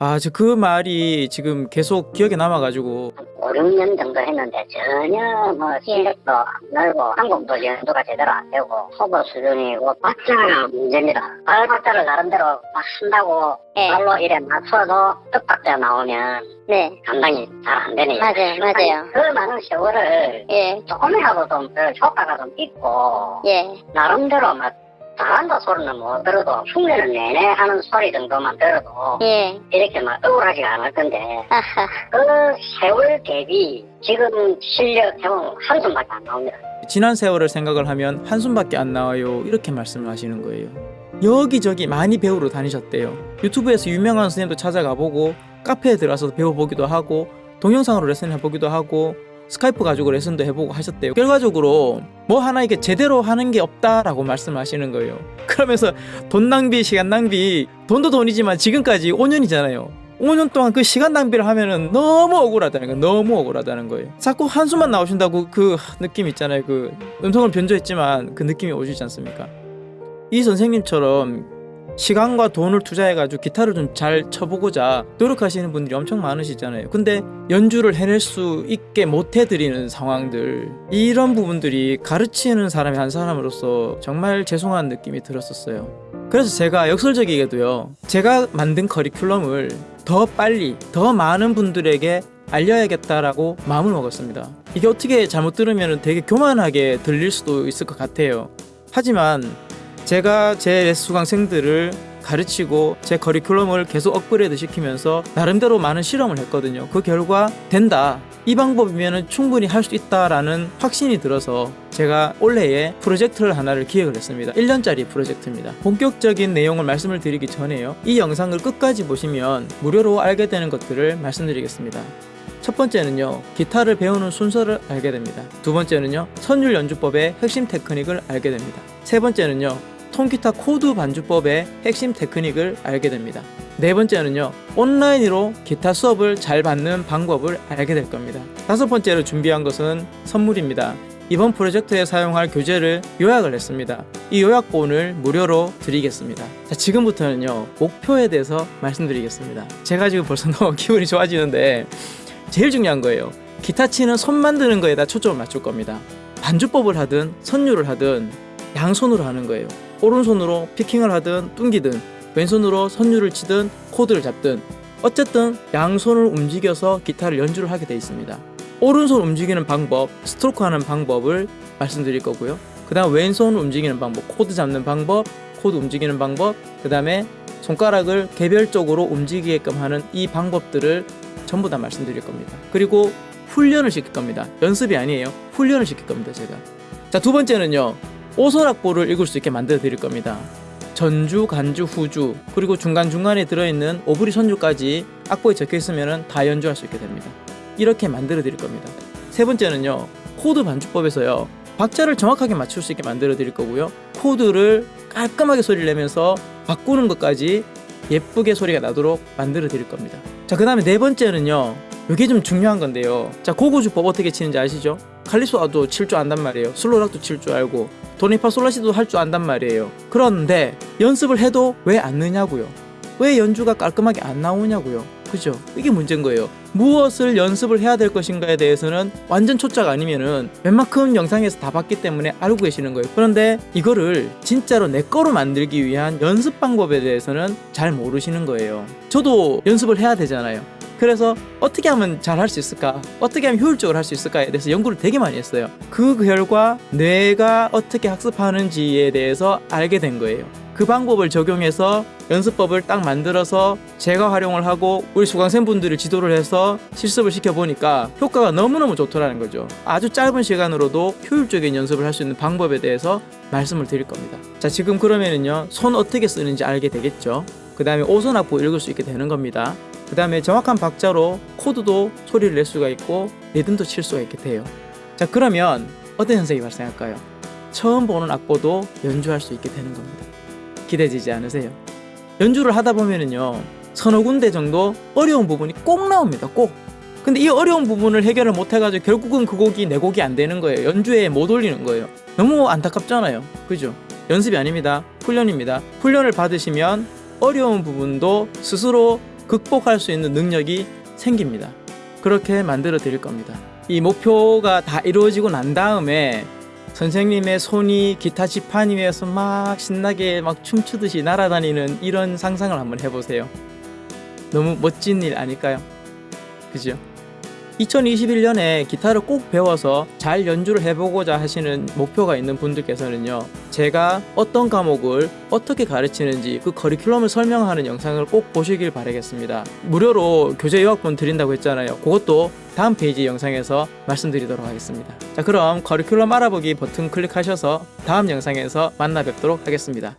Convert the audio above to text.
아, 저 그 말이 지금 계속 기억에 남아가지고 5, 6년 정도 했는데 전혀 뭐 실력도 안 늘고 한국도 연도가 제대로 안 되고 초보 수준이고 박자가 문제입니다. 발 박자를 나름대로 막 쓴다고 네. 발로 이래 맞춰도 뜻박자 나오면 네. 감당이 잘 안 되네요. 맞아요, 맞아요. 그 많은 세월을 예. 조금이라도 좀 그 효과가 좀 있고 예. 나름대로 막 잘한다 소리는 못 들어도 흉내를 내내 하는 소리 정도만 들어도 예. 이렇게 막 억울하지가 않을 건데 아하. 그 세월 대비 지금 실력 해보면 한숨밖에 안 나옵니다. 지난 세월을 생각을 하면 한숨밖에 안 나와요 이렇게 말씀을 하시는 거예요 여기저기 많이 배우러 다니셨대요 유튜브에서 유명한 선생님도 찾아가 보고 카페에 들어가서 배워보기도 하고 동영상으로 레슨 해보기도 하고 스카이프 가지고 레슨도 해보고 하셨대요 결과적으로 뭐 하나 이게 제대로 하는 게 없다라고 말씀하시는 거예요 그러면서 돈 낭비 시간 낭비 돈도 돈이지만 지금까지 5년이잖아요 5년 동안 그 시간 낭비를 하면은 너무 억울하다는 거예요. 너무 억울하다는 거예요. 자꾸 한숨만 나오신다고 그 느낌 있잖아요. 그 음성을 변조했지만 그 느낌이 오시지 않습니까? 이 선생님처럼 시간과 돈을 투자해가지고 기타를 좀 잘 쳐보고자 노력하시는 분들이 엄청 많으시잖아요. 근데 연주를 해낼 수 있게 못 해드리는 상황들 이런 부분들이 가르치는 사람이 한 사람으로서 정말 죄송한 느낌이 들었었어요. 그래서 제가 역설적이게도요. 제가 만든 커리큘럼을 더 빨리 더 많은 분들에게 알려야겠다라고 마음을 먹었습니다. 이게 어떻게 잘못 들으면 되게 교만하게 들릴 수도 있을 것 같아요. 하지만 제가 제 수강생들을 가르치고 제 커리큘럼을 계속 업그레이드 시키면서 나름대로 많은 실험을 했거든요. 그 결과 된다. 이 방법이면 충분히 할 수 있다라는 확신이 들어서 제가 올해에 프로젝트를 하나를 기획을 했습니다. 1년짜리 프로젝트입니다. 본격적인 내용을 말씀을 드리기 전에요. 이 영상을 끝까지 보시면 무료로 알게 되는 것들을 말씀드리겠습니다. 첫 번째는요, 기타를 배우는 순서를 알게 됩니다. 두 번째는요, 선율 연주법의 핵심 테크닉을 알게 됩니다. 세 번째는요, 통기타 코드 반주법의 핵심 테크닉을 알게 됩니다. 네 번째는요, 온라인으로 기타 수업을 잘 받는 방법을 알게 될 겁니다. 다섯 번째로 준비한 것은 선물입니다. 이번 프로젝트에 사용할 교재를 요약을 했습니다. 이 요약본을 무료로 드리겠습니다. 자, 지금부터는요, 목표에 대해서 말씀드리겠습니다. 제가 지금 벌써 너무 기분이 좋아지는데, 제일 중요한 거예요. 기타 치는 손 만드는 거에다 초점을 맞출 겁니다. 반주법을 하든 선율을 하든 양손으로 하는 거예요. 오른손으로 picking을 하든 뚱기든 왼손으로 선율을 치든 코드를 잡든 어쨌든 양손을 움직여서 기타를 연주를 하게 되어 있습니다. 오른손 움직이는 방법, 스트로크 하는 방법을 말씀드릴 거고요. 그 다음 왼손 움직이는 방법, 코드 잡는 방법, 코드 움직이는 방법, 그 다음에 손가락을 개별적으로 움직이게끔 하는 이 방법들을 전부 다 말씀드릴 겁니다. 그리고 훈련을 시킬 겁니다. 연습이 아니에요. 훈련을 시킬 겁니다. 제가. 자, 두 번째는요. 오선악보를 읽을 수 있게 만들어 드릴 겁니다. 전주, 간주, 후주, 그리고 중간중간에 들어있는 오브리 선율까지 악보에 적혀 있으면 다 연주할 수 있게 됩니다. 이렇게 만들어 드릴 겁니다. 세 번째는요. 코드 반주법에서요. 박자를 정확하게 맞출 수 있게 만들어 드릴 거고요. 코드를 깔끔하게 소리를 내면서 바꾸는 것까지 예쁘게 소리가 나도록 만들어 드릴 겁니다. 자, 그 다음에 네 번째는요. 이게 좀 중요한 건데요. 자, 고고주법 어떻게 치는지 아시죠? 칼리소아도 칠 줄 안단 말이에요. 슬로락도 칠 줄 알고 도니파 솔라시도 할 줄 안단 말이에요. 그런데 연습을 해도 왜 안 느냐고요? 왜 연주가 깔끔하게 안 나오냐고요? 그죠? 이게 문제인 거예요. 무엇을 연습을 해야 될 것인가에 대해서는 완전 초짜가 아니면은 웬만큼 영상에서 다 봤기 때문에 알고 계시는 거예요. 그런데 이거를 진짜로 내 거로 만들기 위한 연습 방법에 대해서는 잘 모르시는 거예요. 저도 연습을 해야 되잖아요. 그래서 어떻게 하면 잘 할 수 있을까? 어떻게 하면 효율적으로 할 수 있을까에 대해서 연구를 되게 많이 했어요. 그 결과 뇌가 어떻게 학습하는지에 대해서 알게 된 거예요. 그 방법을 적용해서 연습법을 딱 만들어서 제가 활용을 하고 우리 수강생분들을 지도를 해서 실습을 시켜보니까 효과가 너무너무 좋더라는 거죠. 아주 짧은 시간으로도 효율적인 연습을 할 수 있는 방법에 대해서 말씀을 드릴 겁니다. 자, 지금 그러면은요, 손 어떻게 쓰는지 알게 되겠죠. 그 다음에 오선 악보 읽을 수 있게 되는 겁니다. 그 다음에 정확한 박자로 코드도 소리를 낼 수가 있고 리듬도 칠 수가 있게 돼요. 자, 그러면 어떤 현상이 발생할까요? 처음 보는 악보도 연주할 수 있게 되는 겁니다. 기대되지 않으세요? 연주를 하다 보면은요 서너 군데 정도 어려운 부분이 꼭 나옵니다 꼭 근데 이 어려운 부분을 해결을 못 해가지고 결국은 그 곡이 내 곡이 안 되는 거예요 연주에 못 올리는 거예요 너무 안타깝잖아요 그죠 연습이 아닙니다 훈련입니다 훈련을 받으시면 어려운 부분도 스스로 극복할 수 있는 능력이 생깁니다. 그렇게 만들어 드릴 겁니다. 이 목표가 다 이루어지고 난 다음에 선생님의 손이 기타 지판 위에서 막 신나게 막 춤추듯이 날아다니는 이런 상상을 한번 해보세요. 너무 멋진 일 아닐까요? 그죠? 2021년에 기타를 꼭 배워서 잘 연주를 해보고자 하시는 목표가 있는 분들께서는요, 제가 어떤 과목을 어떻게 가르치는지 그 커리큘럼을 설명하는 영상을 꼭 보시길 바라겠습니다. 무료로 교재 요약본 드린다고 했잖아요. 그것도 다음 페이지 영상에서 말씀드리도록 하겠습니다. 자, 그럼 커리큘럼 알아보기 버튼 클릭하셔서 다음 영상에서 만나 뵙도록 하겠습니다.